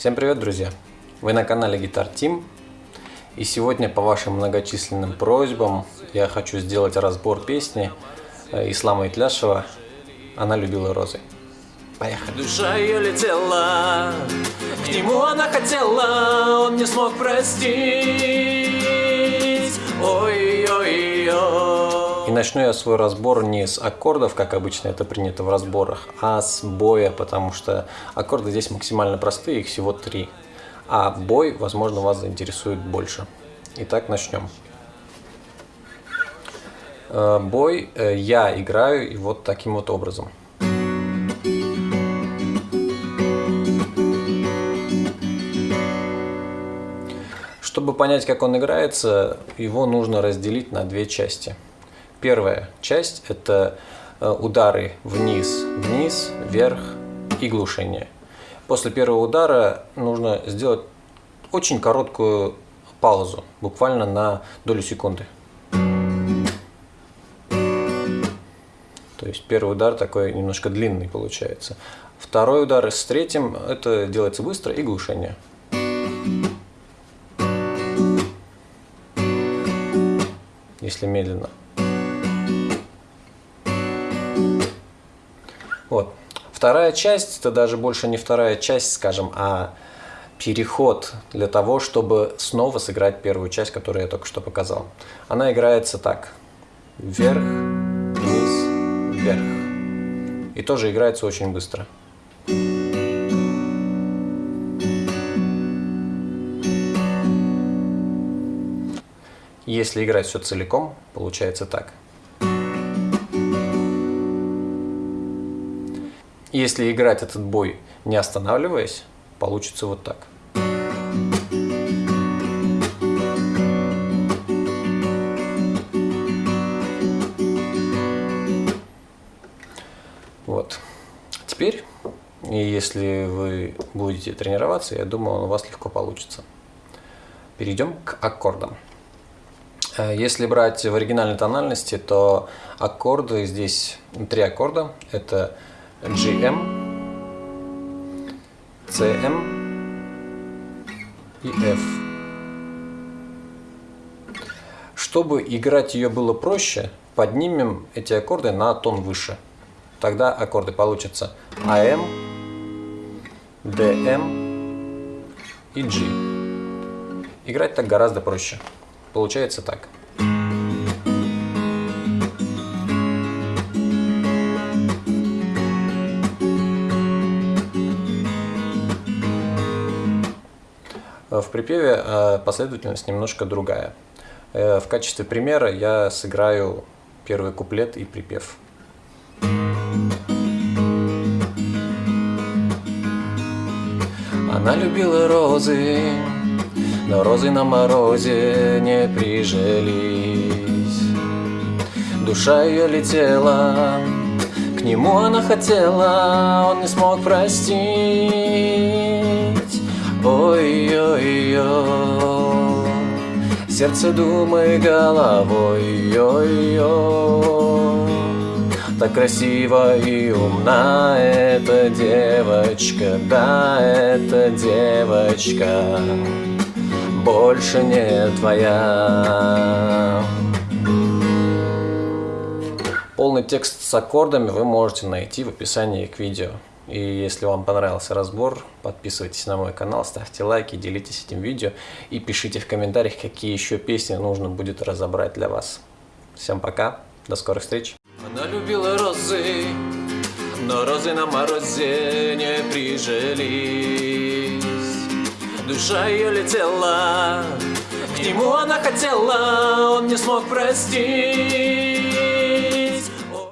Всем привет, друзья! Вы на канале Guitar Team. И сегодня по вашим многочисленным просьбам я хочу сделать разбор песни э, Ислама Итляшева «Она любила розы». Поехали! Душа ее летела, к нему она хотела, он не смог простить. Ой-ой-ой. Начну я свой разбор не с аккордов, как обычно это принято в разборах, а с боя, потому что аккорды здесь максимально простые, их всего три а бой, возможно, вас заинтересует больше. Итак, начнем. Э, бой э, я играю и вот таким вот образом. Чтобы понять, как он играется, его нужно разделить на две части. Первая часть – это э, удары вниз, вниз, вверх и глушение – После первого удара нужно сделать очень короткую паузу, буквально на долю секунды. То есть первый удар такой немножко длинный получается. Второй удар с третьим, это делается быстро и глушение. Если медленно. Вот. Вторая часть, это даже больше не вторая часть, скажем, а переход для того, чтобы снова сыграть первую часть, которую я только что показал. Она играется так. Вверх, вниз, вверх. И тоже играется очень быстро. Если играть все целиком, получается так. Если играть этот бой не останавливаясь, получится вот так. Вот. Теперь, если вы будете тренироваться, я думаю, у вас легко получится. Перейдем к аккордам. Э, если брать в оригинальной тональности, то аккорды здесь три аккорда. Это GM, CM и F. Чтобы играть ее было проще, поднимем эти аккорды на тон выше. Тогда аккорды получатся AM, DM и G. Играть так гораздо проще. Получается так. В припеве э, последовательность немножко другая. Э, в качестве примера я сыграю первый куплет и припев. Она любила розы, но розы на морозе не прижились. Душа ее летела, к нему она хотела, он не смог простить. Ой-ой-ой, сердце думай головой, ой-ой. Так красиво и умна эта девочка, да, эта девочка больше не твоя. Полный текст с аккордами вы можете найти в описании к видео. И если вам понравился разбор, подписывайтесь на мой канал, ставьте лайки, делитесь этим видео и пишите в комментариях, какие еще песни нужно будет разобрать для вас. Всем пока, до скорых встреч. Она любила розы, но розы на морозе не прижились. Душа ее летела, к нему она хотела, он не смог простить.